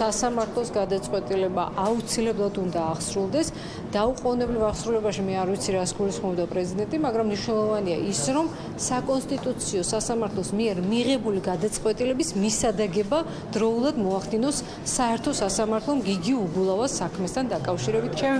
სასამართლოს გადაწყვეტილება აუცილებლად უნდა აღსრულდეს. დაუყოვნებლივ აღსრულებაში მე არ ვიცი რას გულისხმობდა პრეზიდენტი, მაგრამ მნიშვნელოვანია ის, რომ საკონსტიტუციო სასამართლოს მიერ მიღებული გადაწყვეტილების მისადგება დროულად მოახდინოს საერთო სასამართლომ გიგი უგულავას საქმესთან დაკავშირებით.